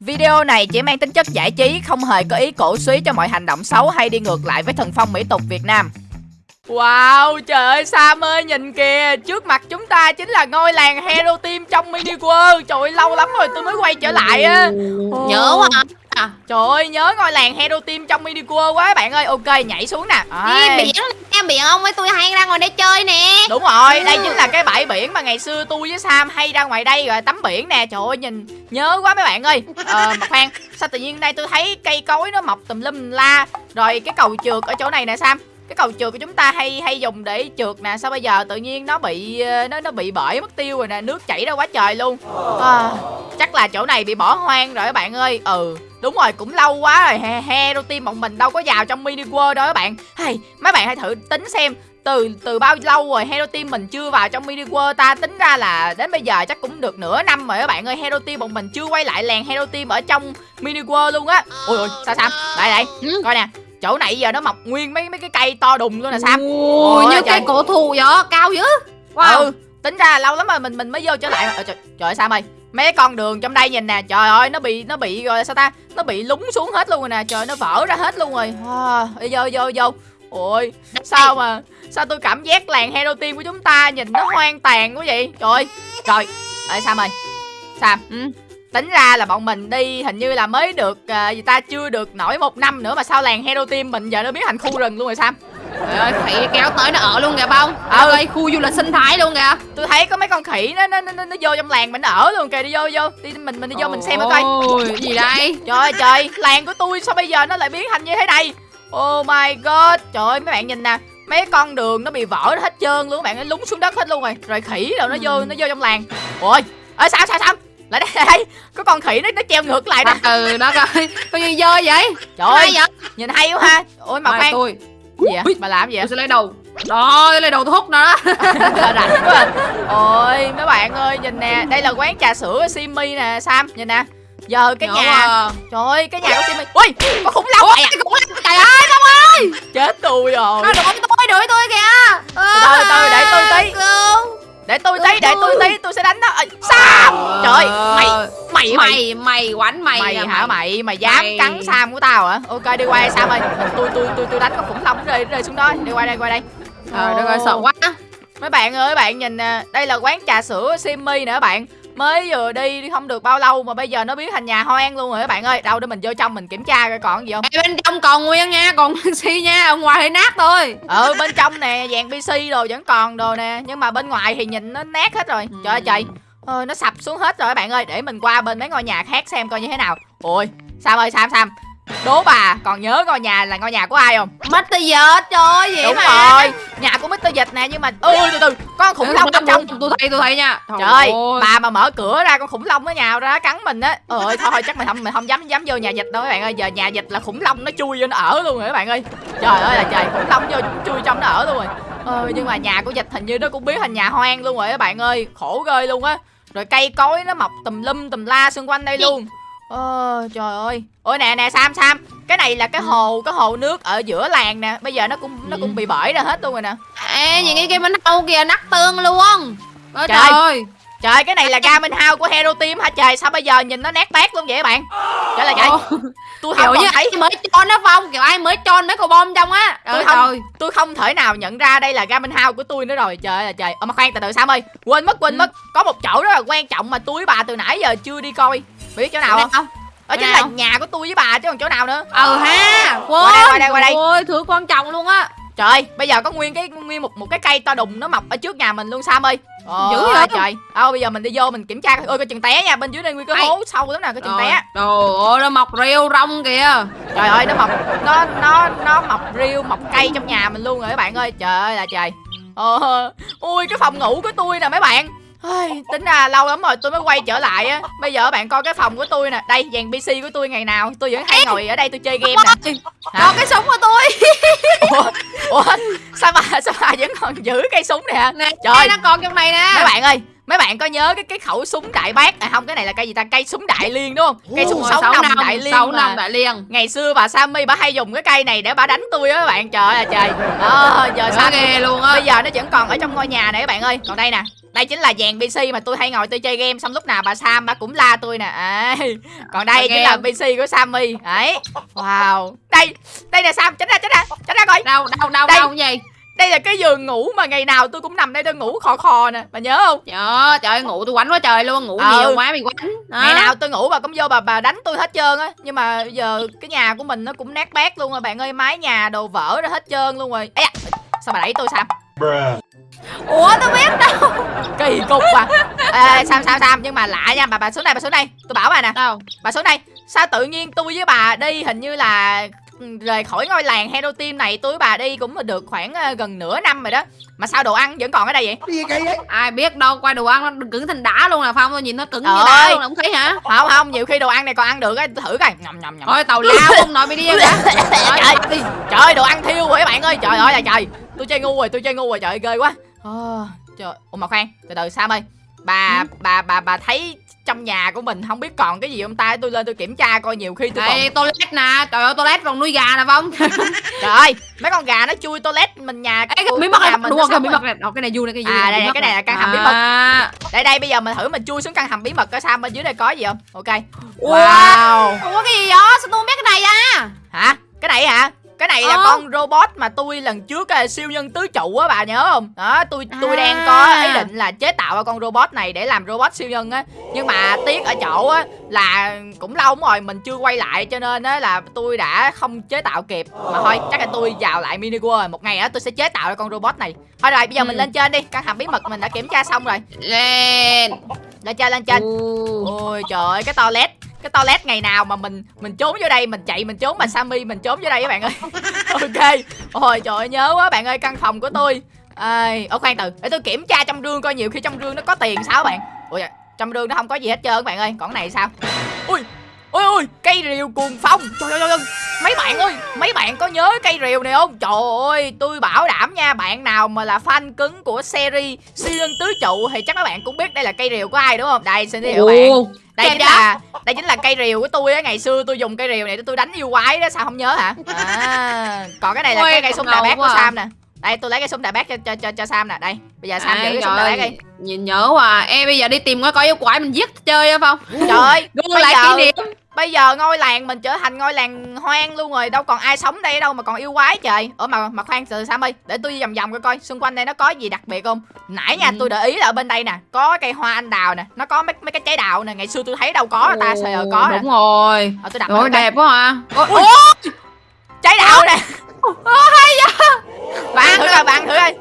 Video này chỉ mang tính chất giải trí, không hề có ý cổ suý cho mọi hành động xấu hay đi ngược lại với thần phong mỹ tục Việt Nam. Wow, trời ơi Sam ơi, nhìn kìa. Trước mặt chúng ta chính là ngôi làng Hero Team trong Mini World. Trời ơi, lâu lắm rồi tôi mới quay trở lại á. Nhớ quá à. Trời ơi, nhớ ngôi làng Hero Team trong Mini World quá bạn ơi. Ok, nhảy xuống nè. Đi biển em biển ông với tôi hay ra ngoài đây chơi nè. Đúng rồi, đây chính là cái bãi biển mà ngày xưa tôi với Sam hay ra ngoài đây rồi tắm biển nè. Trời ơi, nhìn nhớ quá mấy bạn ơi. Ờ, mà khoan, sao tự nhiên đây tôi thấy cây cối nó mọc tùm lum la. Rồi cái cầu trượt ở chỗ này nè Sam cái cầu trượt của chúng ta hay hay dùng để trượt nè sao bây giờ tự nhiên nó bị ờ, nó nó bị bể mất tiêu rồi nè nước chảy ra quá trời luôn. À, chắc là chỗ này bị bỏ hoang rồi các bạn ơi. Ừ đúng rồi cũng lâu quá rồi he hero team bọn mình đâu có vào trong mini world đâu các bạn. Hay mấy bạn hãy thử tính xem từ từ bao lâu rồi hero team mình chưa vào trong mini world ta? Tính ra là đến bây giờ chắc cũng được nửa năm rồi các bạn ơi. Hero team bọn mình chưa quay lại làng hero team ở trong mini world luôn á. Ôi ôi sao sao? Đây đây Ừ. coi nè chỗ này giờ nó mọc nguyên mấy mấy cái cây to đùng luôn nè sam. Ôi, Ôi, như cây cổ thụ vậy cao dữ. Wow. ừ tính ra là lâu lắm rồi mình mình mới vô trở lại. Ờ, trời, trời ơi sam ơi mấy con đường trong đây nhìn nè trời ơi nó bị nó bị rồi sao ta nó bị lún xuống hết luôn rồi nè trời nó vỡ ra hết luôn rồi. À, vô vô vô. Ôi sao mà sao tôi cảm giác làng hero team của chúng ta nhìn nó hoang tàn quá vậy? Trời ơi trời. Ơi sam ơi sam. Ừ. tính ra là bọn mình đi hình như là mới được à, gì ta chưa được nổi một năm nữa mà sao làng hero team mình giờ nó biến thành khu rừng luôn rồi sam? Trời ơi khỉ kéo tới nó ở luôn kìa bông Ừ. Ở đây khu du lịch sinh thái luôn kìa. Tôi thấy có mấy con khỉ nó nó nó, nó, nó vô trong làng mình nó ở luôn kìa đi vô vô. Đi mình mình đi vô mình xem nó coi. Ôi gì đây? Trời ơi trời làng của tôi sao bây giờ nó lại biến thành như thế này oh my god. Trời ơi mấy bạn nhìn nè mấy con đường nó bị vỡ hết trơn luôn các bạn nó lún xuống đất hết luôn rồi. Rồi khỉ rồi nó vô nó vô trong làng. Ôi ơi sao sao sao lại đây, có con khỉ nó nó treo ngược lại nè Ừ đó coi. Có gì dơ vậy. Trời ơi. Vậy? Nhìn hay quá ha. Ôi mà khoan. tôi? Gì vậy? Bà làm gì vậy? Tôi sẽ lấy đầu. Đó lấy đầu tôi hút nó đó. Rảnh quá ôi mấy bạn ơi nhìn nè. Đây là quán trà sữa Simi nè Sam. Nhìn nè. Giờ cái Nhỏ nhà à. trời ơi cái nhà của Simi ui có khủng long này à? cũng lắm Trời ơi Bông ơi. Chết tôi rồi. Nó đuổi tôi đuổi tôi kìa. Từ từ để tôi tí để tôi tí để tôi tí tôi sẽ đánh nó. Ê, Sam trời ơi, mày mày mày. Mày quánh mày mày hả? mày. Mày dám Mày. cắn Sam của tao hả? Ok đi qua đây Sam ơi. Tôi tôi tôi tôi đánh con khủng long rơi rơi xuống đó. Đi qua đây qua đây. Trời đất ơi sợ quá. Mấy bạn ơi mấy bạn nhìn nè đây là quán trà sữa Simi các bạn mới vừa đi không được bao lâu mà bây giờ nó biến thành nhà hoang luôn rồi các bạn ơi. Đâu để mình vô trong mình kiểm tra coi còn gì không? Ê, bên trong còn nguyên nha còn si nha ở ngoài thì nát thôi. Ừ bên trong nè dàn pc đồ vẫn còn đồ nè nhưng mà bên ngoài thì nhìn nó nát hết rồi. Trời ơi trời. Ôi, nó sập xuống hết rồi các bạn ơi để mình qua bên mấy ngôi nhà khác xem coi như thế nào. Ôi sam ơi sam sam đố bà còn nhớ ngôi nhà là ngôi nhà của ai không mất từ giờ trời ơi vậy đúng mà rồi nhà của Mr. Dịch nè nhưng mà ôi từ từ con khủng long bên trong tôi thấy tôi thấy nha Trời ơi, bà mà mở cửa ra con khủng long nó nhào ra cắn mình á. Ôi ơi, thôi thôi chắc mình không mình không dám dám vô nhà dịch đâu các bạn ơi. Giờ nhà dịch là khủng long nó chui vô nó ở luôn rồi các bạn ơi. Trời ơi là trời, khủng long vô chui trong nó ở luôn rồi. Ờ nhưng mà nhà của dịch hình như nó cũng biến thành nhà hoang luôn rồi các bạn ơi. Khổ ghê luôn á. Rồi cây cối nó mọc tùm lum tùm la xung quanh đây luôn. Ờ trời ơi. Ôi nè nè Sam Sam, cái này là cái hồ cái hồ nước ở giữa làng nè. Bây giờ nó cũng nó cũng bị bể ra hết luôn rồi nè. Ê nhìn cái kia bên hâu kìa nát tương luôn Ôi Trời. trời ơi Trời cái này là Garmin House của Hero Team hả? Trời Sao bây giờ nhìn nó nát bét luôn vậy các bạn? Trời là trời Tôi Kiểu không như thấy mới cho nó phong Kiểu ai mới cho mấy con bom trong á. Tôi không- trời Tôi không thể nào nhận ra đây là Garmin House của tôi nữa rồi. Trời ơi là trời. Ờ mà khoan từ từ Sam ơi? Quên mất quên Ừ. mất. Có một chỗ rất là quan trọng mà tôi bà từ nãy giờ chưa đi coi. Biết chỗ nào không? không Đó chính là nhà của tôi với bà chứ còn chỗ nào nữa. Ờ ha Quên Qua đây, qua đây, qua đây. Ôi thứ quan trọng luôn á Trời ơi, bây giờ có nguyên cái nguyên một một cái cây to đùng nó mọc ở trước nhà mình luôn Sam ơi. Ồ, Dữ vậy? trời Đâu bây giờ mình đi vô mình kiểm tra coi. Ôi có chừng té nha Bên dưới đây nguyên cái hố sâu lắm nè Có chừng té. Trời ơi nó mọc rêu rong kìa. Trời ơi nó mọc nó nó nó mọc riêu mọc cây trong nhà mình luôn rồi các bạn ơi. Trời ơi là trời. Ờ, ui cái phòng ngủ của tôi nè mấy bạn Ôi, tính ra lâu lắm rồi tôi mới quay trở lại á. Bây giờ bạn coi cái phòng của tôi nè. Đây dàn pc của tôi ngày nào? Tôi vẫn hay ngồi ở đây tôi chơi game nè? Còn cái súng của tôi. Ủa, ủa sao bà sao bà vẫn còn giữ cây súng này hả Nè Trời. nó còn trong này nè. Mấy bạn ơi mấy bạn có nhớ cái cái khẩu súng đại bác? À không cái này là cây gì ta? Cây súng đại liên đúng không? Cây súng sáu năm, đại liên sáu năm đại liên. Ngày xưa bà Sammy bà hay dùng cái cây này để bà đánh tôi á các bạn. Trời ơi trời. Đó giờ sao ghê luôn á. bây giờ nó vẫn còn ở trong ngôi nhà này các bạn ơi. Còn đây nè. Đây chính là dàn PC mà tôi hay ngồi tôi chơi game xong lúc nào bà Sam bà cũng la tôi nè. À, còn đây chính là. PC của Sammy. Đấy. Wow. Đây đây nè Sam tránh ra tránh ra tránh ra coi. Đâu đâu đâu Đây. đâu gì đây là cái giường ngủ mà ngày nào tôi cũng nằm đây tôi ngủ khò khò nè bà nhớ không? Trời ơi, trời ơi, ngủ tôi quánh quá trời luôn ngủ Ừ. nhiều quá bị quánh. Ngày nào tôi ngủ bà cũng vô bà bà đánh tôi hết trơn á nhưng mà giờ cái nhà của mình nó cũng nát bét luôn rồi bạn ơi mái nhà đồ vỡ ra hết trơn luôn rồi. Da, sao bà đẩy tôi Sam ủa tôi biết đâu. Kỳ cục à. Ê, Sam Sam Sam nhưng mà lạ nha bà bà xuống đây bà xuống đây. Tôi bảo bà nè. Đâu? Bà xuống đây. Sao tự nhiên tôi với bà đi hình như là rời khỏi ngôi làng Hero Team này tôi với bà đi cũng được khoảng ờ, gần nửa năm rồi đó. Mà sao đồ ăn vẫn còn ở đây vậy? Cái gì kỳ vậy? ai biết đâu qua đồ ăn nó cứng thành đá luôn là phong tôi nhìn nó cứng như Trời đá ơi. luôn là không thấy hả? Không không nhiều khi đồ ăn này còn ăn được á thử coi. Nhầm nhầm nhầm. Thôi tàu lao không nói mày đi ra trời, trời ơi. đồ ăn thiêu rồi các bạn ơi. Trời ơi là trời. Tôi chơi ngu rồi tôi chơi ngu rồi. Trời ơi, ghê quá. Ờ, trời. Ủa mà khoan từ từ Sam ơi. Bà bà bà bà thấy trong nhà của mình không biết còn cái gì không ta? Tôi lên tôi kiểm tra coi nhiều khi tôi còn toilet nè. Trời ơi toilet còn nuôi gà nè phong. Trời ơi mấy con gà nó chui toilet mình nhà Ê, của- cái bí mật này đúng không cái bí mật này cái này vui này cái vui À, đây, cái này là căn hầm bí mật. À. đây đây bây giờ mình thử mình chui xuống căn hầm bí mật coi Sam bên dưới đây có gì không? Ok. Wow. Ủa cái gì vậy? Sao tôi không biết cái này à? Hả? Cái này hả cái này là Ờ. con robot mà tôi lần trước á, siêu nhân tứ trụ á bà nhớ không? Đó tôi tôi À. đang có ý định là chế tạo con robot này để làm robot siêu nhân á. Nhưng mà tiếc ở chỗ á là cũng lâu lắm rồi mình chưa quay lại cho nên á là tôi đã không chế tạo kịp. Mà thôi chắc là tôi vào lại mini world một ngày á tôi sẽ chế tạo ra con robot này. Thôi rồi bây giờ mình Ừ. lên trên đi. Căn hầm bí mật mình đã kiểm tra xong rồi. Lên. Lên trên lên trên. Ôi trời ơi cái toilet cái toilet ngày nào mà mình mình trốn vô đây mình chạy mình trốn mà Sammy mình trốn vô đây các bạn ơi. Ok. Ôi trời ơi nhớ quá bạn ơi căn phòng của tôi. Ơi ở khoan từ. Để tôi kiểm tra trong rương coi nhiều khi trong rương nó có tiền sao bạn. Ôi trong rương nó không có gì hết trơn các bạn ơi. Còn cái này sao? Ui ôi ôi cây rìu cuồng phong. Trời ơi, trời ơi. Mấy bạn ơi mấy bạn có nhớ cây rìu này không? Trời ơi tôi bảo đảm nha bạn nào mà là fan cứng của series siêu nhân tứ trụ thì chắc các bạn cũng biết đây là cây rìu của ai đúng không? Đây xin giới thiệu bạn. Đây Kèm chính đó. là đây chính là cây rìu của tôi á ngày xưa tôi dùng cây rìu này để tôi đánh yêu quái đó sao không nhớ hả à, còn cái này là Ôi, cái cây súng đại ngầu bác của. Sam nè đây tôi lấy cái súng đại bác cho cho cho, cho Sam nè. Đây bây giờ Sam giữ Ai, cái súng đại bác đi. nhìn nhớ quá em bây giờ đi tìm coi coi yêu quái mình giết chơi không trời ơi bây lại giờ kỷ niệm. bây giờ ngôi làng mình trở thành ngôi làng hoang luôn rồi. Đâu còn ai sống đây đâu mà còn yêu quái trời. Ở mà mà khoan từ Sam ơi để tôi đi vòng vòng coi coi xung quanh đây nó có gì đặc biệt không? Nãy nha Ừ. tôi để ý là ở bên đây nè có cây hoa anh đào nè nó có mấy mấy cái trái đào nè. Ngày xưa tôi thấy đâu có ta giờ có nè. đúng rồi. Ờ, tôi đặt rồi đẹp quá ha ôi, trái đào nè. Bạn bạn thử coi bạn thử coi.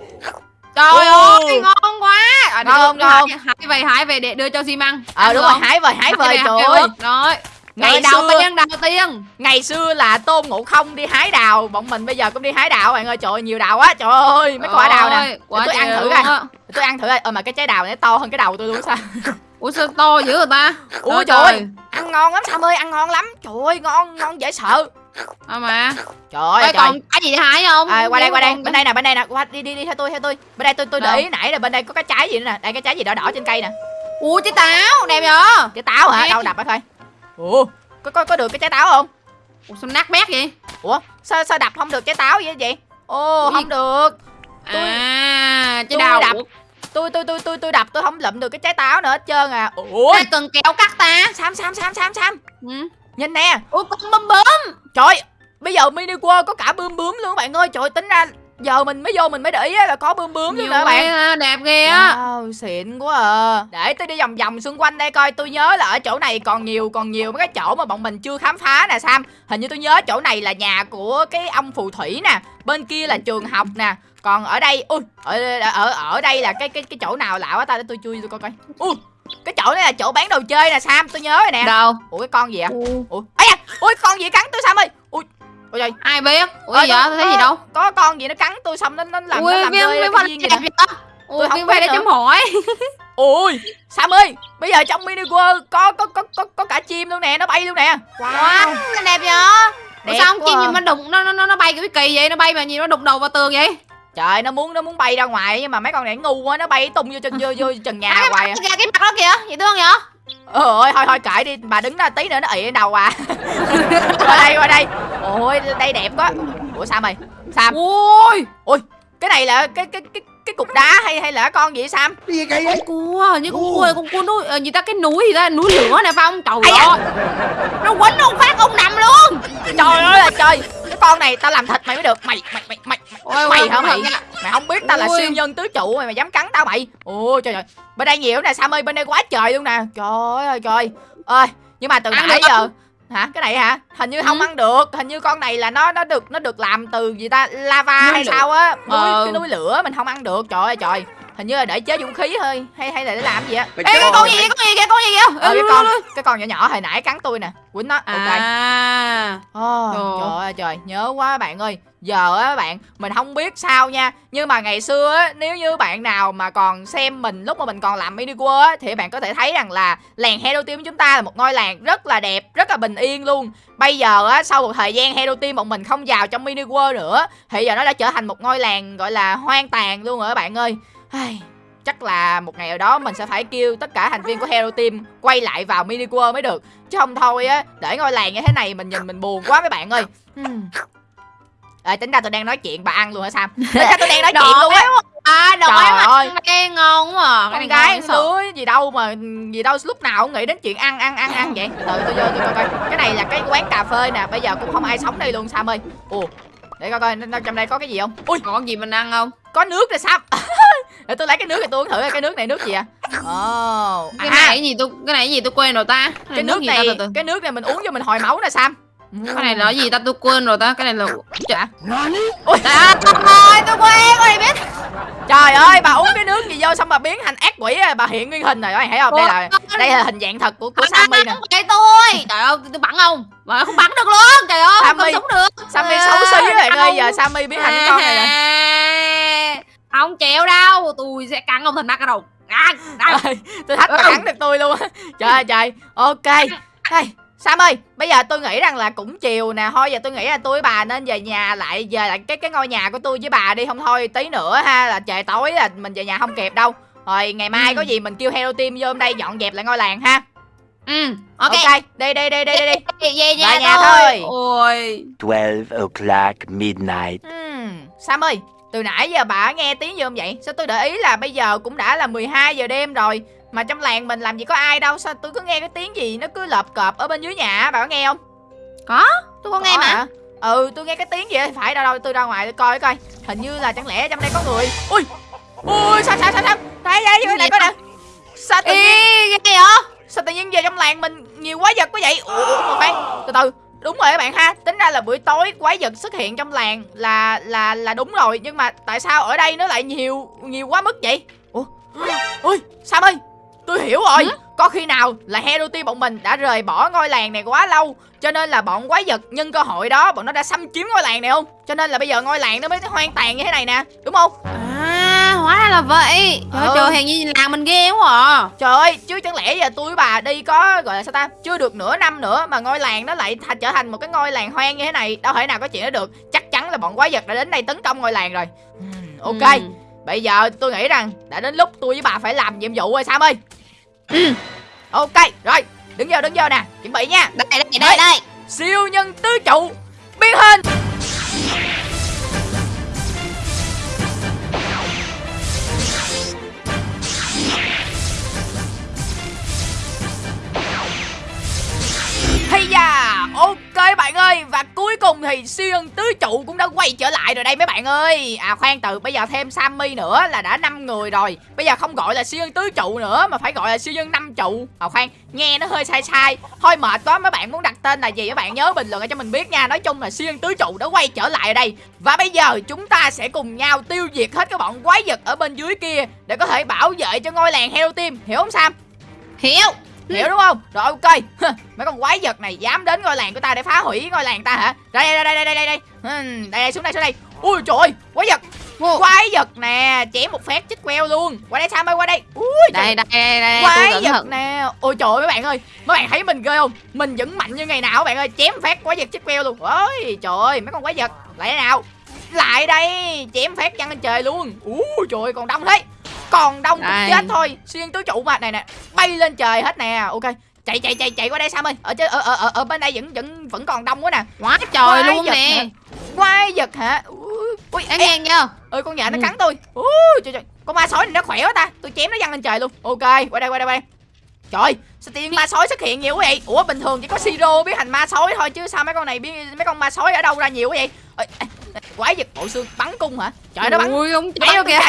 Trời ơi ngon quá. À, Ngon, ngon. hái hái về hái về để đưa cho xi măng ờ đúng rồi hái về hái về trời ơi. rồi. Ngày đầu xưa- tiên đầu tiên. Ngày xưa là tôn ngộ không đi hái đào. Bọn mình bây giờ cũng đi hái đào bạn ơi. Trời ơi nhiều đào quá. Trời ơi mấy quả đào nè. Tôi ăn thử coi. tôi ăn thử coi. Ờ mà cái trái đào này to hơn cái đầu tôi luôn sao? Ủa sao to dữ rồi ta? Ui trời ơi. ăn ngon lắm sam ơi ăn ngon lắm. Trời ơi ngon ngon dễ sợ à mà. Trời ơi Ê, trời. còn cái gì để hái không? À, qua đây qua đây. Bên đây nè bên đây nè. Qua đi đi đi theo tôi theo tôi. Bên đây tôi tôi để ý nãy là bên đây có cái trái gì nữa nè. Đây cái trái gì đỏ đỏ trên cây nè. Ủa trái táo đẹp nhở trái táo hả? Đâu đập á coi. Ủa có có có được cái trái táo không? Ủa sao nát bét vậy? Ủa sao sao đập không được trái táo vậy vậy? Ô Ủa gì? không được. Tôi- à trái đào. đập. tôi tôi tôi tôi tôi đập tôi không lụm được cái trái táo nữa hết trơn à. Ủa? Ai cần kéo cắt ta? Sam sam sam sam sam. Ừ. nhìn nè. Ủa con bấm bấm trời bây giờ mini world có cả bướm bướm luôn bạn ơi. Trời tính ra giờ mình mới vô mình mới để ý là có bướm bướm luôn nè bạn. ghê, đẹp ghê á. Wow, xịn quá à. Để tôi đi vòng vòng xung quanh đây coi Tôi nhớ là ở chỗ này còn nhiều Còn nhiều mấy cái chỗ mà bọn mình chưa khám phá nè Sam. Hình như tôi nhớ chỗ này là nhà của cái ông phù thủy nè Bên kia là trường học nè. Còn ở đây Ui ở, ở, ở đây là cái cái cái chỗ nào lạ quá ta Để tôi chui tôi coi coi. Ui cái chỗ này là chỗ bán đồ chơi nè Sam tôi nhớ rồi nè. Đâu? Ủa cái con gì ạ Ủa, Ủa ấy à Ui con gì cắn tôi Sam ơi? Ui Ôi trời ai biết? Ủa Ờ, tôi thấy gì đâu. Có con gì nó cắn tôi xong nó nó làm nó ui làm viên rơi viên cái viên gì nè vậy ui không viên biết để chấm hỏi Ui Sam ơi Bây giờ trong mini world có có có có có cả chim luôn nè Nó bay luôn nè. Wow. Nó đẹp vậy? Ủa Đẹp sao không quá. chim gì mà đụng nó nó nó nó bay cái kỳ vậy? Nó bay mà nhìn nó đụng đầu vào tường vậy trời nó muốn nó muốn bay ra ngoài nhưng mà mấy con này ngu quá nó bay tung vô chân vô vô trần nhà cái hoài mặt à. cái mặt đó kìa vậy thương vậy? Ờ ơi thôi thôi kệ đi bà đứng đó tí nữa nó ị lên đầu à. Qua đây qua đây. Ôi đây đẹp quá. Ủa sam ơi sam ui! Cái này là cái cái cái cái cục đá hay hay là con gì vậy sam? Cái gì vậy? cua như con cua con cua núi ờ, gì ta cái núi gì ta? Núi lửa này phải không? Trời ơi. Nó quánh ông phát ông nằm luôn. Trời ơi là trời. Cái con này tao làm thịt mày mới được. Mày mày mày mày Ôi, mày hả mày mày không biết tao là siêu nhân tứ trụ mày mày dám cắn tao mày. Ôi trời trời bên đây nhiều nè sam ơi bên đây quá trời luôn nè. Trời ơi trời. Ơi nhưng mà từ Ăn nãy giờ hả? Cái này hả? Hình như không Ừ. ăn được. Hình như con này là nó nó được nó được làm từ gì ta? Lava Núi hay lửa. sao á? Núi Ờ. cái núi lửa mình không ăn được. Trời ơi trời hình như là để chế vũ khí thôi hay hay là để làm gì á? Ê, cái con gì vậy? con gì kìa con gì kìa ờ, cái lui, con lui, lui. cái con nhỏ nhỏ hồi nãy cắn tôi nè. Quýnh nó. Ok. À. Ồ, Trời. ơi trời. Nhớ quá bạn ơi. Giờ á bạn mình không biết sao nha. Nhưng mà ngày xưa á nếu như bạn nào mà còn xem mình lúc mà mình còn làm mini world á thì bạn có thể thấy rằng là làng hero team của chúng ta là một ngôi làng rất là đẹp rất là bình yên luôn. Bây giờ á sau một thời gian hero team bọn mình không vào trong mini world nữa thì giờ nó đã trở thành một ngôi làng gọi là hoang tàn luôn rồi các bạn ơi Ai, chắc là một ngày nào đó mình sẽ phải kêu tất cả thành viên của hero team quay lại vào mini world mới được. Chứ không thôi á để ngôi làng như thế này mình nhìn mình buồn quá mấy bạn ơi. Hmm. Tính ra tôi đang nói chuyện bà ăn luôn hả Sam? Tính ra tôi đang nói chuyện luôn á. à Trời ấy ơi. mà cái ngon quá à. Con gái lứa gì đâu mà gì đâu lúc nào cũng nghĩ đến chuyện ăn ăn ăn ăn vậy. Từ tôi vô tôi coi coi. Cái này là cái quán cà phê nè Bây giờ cũng không ai sống đây luôn Sam ơi. Ồ để coi coi trong đây có cái gì không? Ui còn gì mình ăn không có nước rồi Sam Để tôi lấy cái nước này tôi uống thử cái nước này nước gì à? Ồ cái à, này cái gì tôi cái này cái gì tôi quên rồi ta? Cái nước gì này ta từ từ. cái nước này mình uống cho mình hồi máu nè Sam. Cái này là cái gì ta? Tôi quên rồi ta. Cái này là Hả? Nani? trời ơi tôi quên này biết? Trời ơi bà uống cái nước gì vô xong bà biến thành ác quỷ à, bà hiện nguyên hình rồi các bạn thấy không? Đây là đây là hình dạng thật của của Sammy nè. không phải tôi. Trời ơi tôi bắn không? Mà không bắn được luôn. Trời ơi không Sammy. sống được. Sammy xấu xí các bạn ơi giờ. Sammy biến thành cái con này rồi nè không chịu đâu tôi sẽ cắn ông thành nát cái đầu cắn tôi thách bà cắn được tôi luôn á. Trời ơi trời. Ok. Hey, Sam ơi bây giờ tôi nghĩ rằng là cũng chiều nè. Thôi giờ tôi nghĩ là tôi với bà nên về nhà lại về lại cái cái ngôi nhà của tôi với bà đi. Không thôi tí nữa ha là trời tối là mình về nhà không kịp đâu. Rồi ngày mai Ừ. có gì mình kêu hero team vô đây dọn dẹp lại ngôi làng ha. Ừ ok, ok đi đi đi đi đi, đi. về về nhà, Về nhà tôi thôi. ôi. 12 o'clock midnight. Hmm, Sam ơi, từ nãy giờ bà nghe tiếng gì không vậy? Sao tôi để ý là bây giờ cũng đã là 12 giờ đêm rồi. Mà trong làng mình làm gì có ai đâu. Sao tôi cứ nghe cái tiếng gì nó cứ lợp cọp ở bên dưới nhà Bà có nghe không? tôi có nghe mà. hả? Ừ, tôi nghe cái tiếng gì Phải đâu đâu, tôi ra ngoài tôi coi coi. Hình như là chẳng lẽ trong đây có người. Ui, ui, sao sao sao sao? Đây đây, đây, đây coi nè? Sao tự nhiên, Ê, cái gì vậy? sao tự nhiên về trong làng mình nhiều quái vật quá vậy? Ủa, khoan, từ từ Đúng rồi các bạn ha, tính ra là buổi tối quái vật xuất hiện trong làng là là là đúng rồi Nhưng mà tại sao ở đây nó lại nhiều nhiều quá mức vậy? Ủa, ui, Sam ơi, tôi hiểu rồi Hả? Có khi nào là Hero Team bọn mình đã rời bỏ ngôi làng này quá lâu Cho nên là bọn quái vật nhân cơ hội đó Bọn nó đã xâm chiếm ngôi làng này không? Cho nên là bây giờ ngôi làng nó mới hoang tàn như thế này nè Đúng không? À, hóa ra là vậy. Trời Ừ. trời, hèn như làng mình ghê quá à. Trời ơi, chứ chẳng lẽ giờ tôi với bà đi có gọi là sao ta Chưa được nửa năm nữa mà ngôi làng nó lại thành trở thành một cái ngôi làng hoang như thế này Đâu thể nào có chuyện đó được Chắc chắn là bọn quái vật đã đến đây tấn công ngôi làng rồi Ừm, Ok, Ừ. bây giờ tôi nghĩ rằng đã đến lúc tôi với bà phải làm nhiệm vụ rồi Sam ơi Ừ. Ok, rồi, đứng vô đứng vô nè, chuẩn bị nha Đây, đây, đây, đây. Siêu nhân tứ trụ biến hình Ây da, ok bạn ơi Và cuối cùng thì siêu nhân tứ trụ cũng đã quay trở lại rồi đây mấy bạn ơi. À khoan từ bây giờ thêm Sammy nữa là đã 5 người rồi. Bây giờ không gọi là siêu nhân tứ trụ nữa Mà phải gọi là siêu nhân năm trụ. À khoan, nghe nó hơi sai sai. Thôi mệt quá mấy bạn muốn đặt tên là gì các bạn nhớ bình luận cho mình biết nha. Nói chung là siêu nhân tứ trụ đã quay trở lại ở đây. Và bây giờ chúng ta sẽ cùng nhau tiêu diệt hết các bọn quái vật ở bên dưới kia Để có thể bảo vệ cho ngôi làng Hero Team Hiểu không Sam? Hiểu. Hiểu đúng không? Rồi ok. Mấy con quái vật này dám đến ngôi làng của ta để phá hủy ngôi làng ta hả? Đây đây đây đây đây đây. Đây Đây đây xuống đây xuống đây. Ui trời ơi quái vật. Quái vật nè Chém một phát chích queo luôn. Qua đây Sam ơi qua đây. Ui Đây, đây, đây, đây, quái vật nè. Ôi trời ơi mấy bạn ơi. Mấy bạn thấy mình ghê không? Mình vẫn mạnh như ngày nào các bạn ơi. Chém phát quái vật chích queo luôn. Ôi trời ơi mấy con quái vật. Lại nào? Lại đây chém phát văng lên trời luôn. Ú trời ơi, còn đông thế còn đông cũng chết thôi. Xuyên tứ trụ mà này nè bay lên trời hết nè. Ok chạy chạy chạy chạy qua đây sam ơi ở trên ở ở ở, ở bên đây vẫn vẫn vẫn còn đông quá nè. Quá trời Quái luôn nè. hả? quái vật hả? Ui, ê, nghe chưa? Ơi con nhện nó Ừ. cắn tôi. Ui trời trời. Con ma sói này nó khỏe quá ta. Tôi chém nó văng lên trời luôn. Ok qua đây qua đây qua đây. Trời sao tiên ma sói xuất hiện nhiều quá vậy? Ủa bình thường chỉ có siro biết thành ma sói thôi chứ sao mấy con này biết mấy con ma sói ở đâu ra nhiều quá vậy? Ê, quái vật bộ xương bắn cung hả? Trời nó bắn. Ui ông cháy đâu kìa.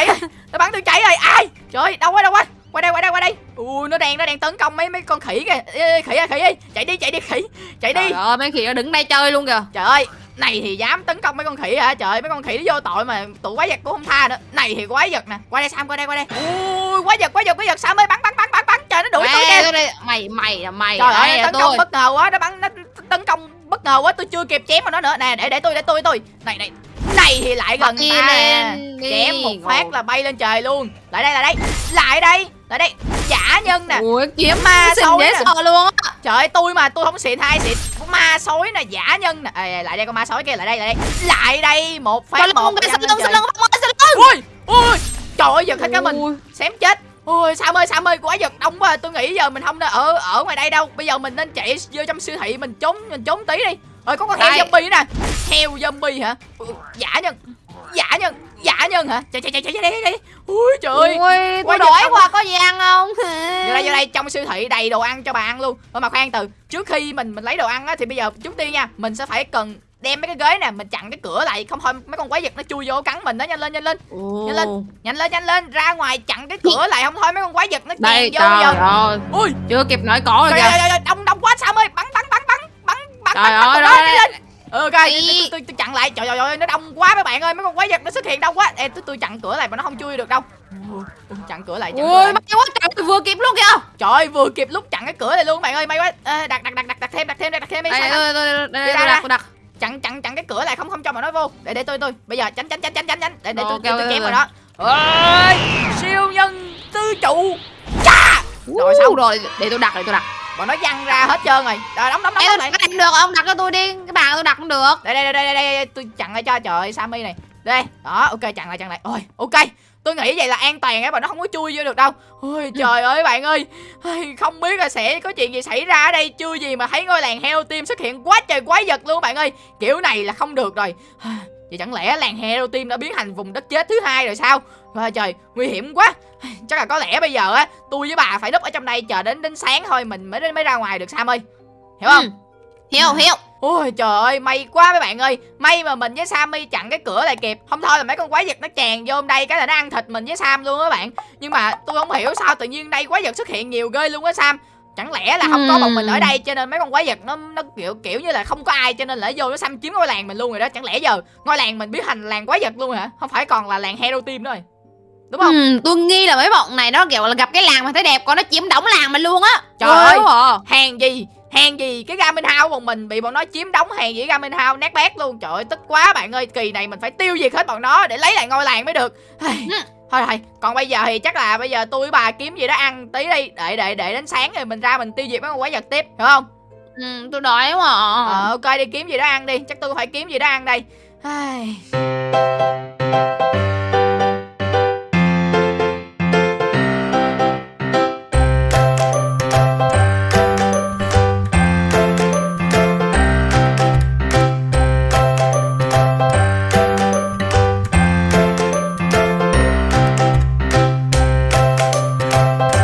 nó bắn tôi chạy rồi. Ai? Trời ơi, đâu quá đâu quá. Qua đây qua đây qua đây. Ui nó đang nó đang tấn công mấy mấy con khỉ kìa. Ê, ê, khỉ à khỉ ơi. Chạy đi chạy đi khỉ. Chạy đi. Trời ơi mấy khỉ nó đứng đây chơi luôn kìa. Trời ơi, này thì dám tấn công mấy con khỉ hả? Trời ơi, mấy con khỉ nó vô tội mà tụi quái vật cũng không tha nữa. Này thì quái vật nè. Qua đây Sam, qua đây, qua đây. Ui, quái vật, quái vật, quái vật. Sam ơi, bắn bắn bắn bắn bắn. Trời nó đuổi tôi kìa. mày mày là mày Trời ơi, tấn công bất ngờ quá, nó bắn nó tấn công bất ngờ quá, tôi chưa kịp chém vào nó nữa. Nè, để để tôi để tôi tôi. Này này. Này thì lại gần ta. Chém một phát là bay lên trời luôn. Lại đây, lại đây. Lại đây. Lại đây. Giả nhân nè. Ui kiếm Ma sói dễ nè. sợ luôn á Trời ơi tôi mà tôi không xịn hai xịn Ma sói nè giả nhân nè Ê, Lại đây con ma sói kia lại đây lại đây Lại đây một phát một lưng lưng sau lưng không ơi sau lưng Ui ui Trời ơi giật hết cả mình Xém chết Ôi Sam ơi Sam ơi quá giật đông quá Tôi nghĩ giờ mình không nên ở ở ngoài đây đâu. Bây giờ mình nên chạy vô trong siêu thị mình trốn mình trốn tí đi. Rồi có con heo zombie nè. Heo zombie hả? Ui, Giả nhân Giả nhân Giả nhân hả? Chạy chạy chạy chạy chạy chạy Ui trời ơi. Ui, Quá tôi đói quá có gì ăn không? vô đây vô đây trong siêu thị đầy đồ ăn cho bà ăn luôn. Thôi mà khoan từ trước khi mình mình lấy đồ ăn á thì bây giờ trước tiên nha mình sẽ phải cần đem mấy cái ghế nè mình chặn cái cửa lại không thôi mấy con quái vật nó chui vô cắn mình đó nhanh lên nhanh lên Ồ. Nhanh lên. nhanh lên nhanh lên ra ngoài chặn cái cửa lại không thôi mấy con quái vật nó chèn vô trời giờ ơi, ui chưa kịp nói có rồi kìa. đông đông quá Sam ơi bắn bắn bắn bắn bắn bắn Trời bắn bắn ơi, đây. lên ừ, ok tôi, tôi, chặn lại trời ơi, nó đông quá mấy bạn ơi mấy con quái vật nó xuất hiện đông quá Ê, tôi tôi chặn cửa lại mà nó không chui được đâu chặn cửa lại chặn cửa Ui, lại may quá trời vừa kịp luôn kìa. Trời vừa kịp lúc chặn cái cửa này luôn bạn ơi, may quá. Ê, đặt đặt đặt đặt thêm đặt thêm đặt thêm đi. Đây, đây, đặt, đặt. Chặn chặn chặn cái cửa lại không không cho mà nó vô. Để để tôi tôi. Bây giờ tránh tránh tránh tránh tránh tránh. Để để tôi tôi, tôi ok. vào đó. Ơi, siêu nhân tư trụ. Cha! Rồi xong. rồi, để tôi đặt, để tôi đặt. Bọn nó văng ra hết trơn rồi. Rồi đóng đóng đóng lại. đặt được không? Đặt cho tôi đi. Cái bàn tôi đặt cũng được. Đây đây đây đây đây, đây. tôi chặn lại cho trời ơi, Sammy này. Đây, đó, ok chặn lại chặn lại. Ôi, ok. Tôi nghĩ vậy là an toàn á, bọn nó không có chui vô được đâu. Ôi trời ơi bạn ơi. Không biết là sẽ có chuyện gì xảy ra ở đây chưa gì mà thấy ngôi làng heo team xuất hiện quá trời quái vật luôn bạn ơi. Kiểu này là không được rồi. Vậy chẳng lẽ làng heo team đã biến thành vùng đất chết thứ hai rồi sao? Trời trời, nguy hiểm quá. Chắc là có lẽ bây giờ á, tôi với bà phải núp ở trong đây chờ đến đến sáng thôi mình mới mới ra ngoài được Sam ơi. Hiểu không? Ừ. Hiểu, hiểu. Ôi trời ơi, may quá mấy bạn ơi. May mà mình với Sammy chặn cái cửa lại kịp. Không thôi là mấy con quái vật nó tràn vô đây Cái là nó ăn thịt mình với Sam luôn á bạn. Nhưng mà tôi không hiểu sao tự nhiên đây quái vật xuất hiện nhiều ghê luôn á Sam. Chẳng lẽ là không có bọn mình ở đây Cho nên mấy con quái vật nó nó kiểu kiểu như là không có ai Cho nên là vô nó xâm chiếm ngôi làng mình luôn rồi đó. Chẳng lẽ giờ ngôi làng mình biến thành làng quái vật luôn hả? Không phải còn là làng hero team nữa rồi. Đúng không? Ừ, tôi nghi là mấy bọn này nó kiểu là gặp cái làng mà thấy đẹp còn nó chiếm đóng làng mình luôn á. Trời Ghê ơi. à. Hàng gì Hàng gì cái Garmin House bọn mình bị bọn nó chiếm đóng hàng gì Garmin House nát bét luôn Trời ơi tức quá bạn ơi Kỳ này mình phải tiêu diệt hết bọn nó để lấy lại ngôi làng mới được Ừ. Thôi thôi Còn bây giờ thì chắc là bây giờ tôi với bà kiếm gì đó ăn tí đi Để để để đến sáng rồi mình ra mình tiêu diệt mấy con quái vật tiếp Hiểu không Ừ, tôi đói quá à. Ờ ok đi kiếm gì đó ăn đi Chắc tôi phải kiếm gì đó ăn đây Ai.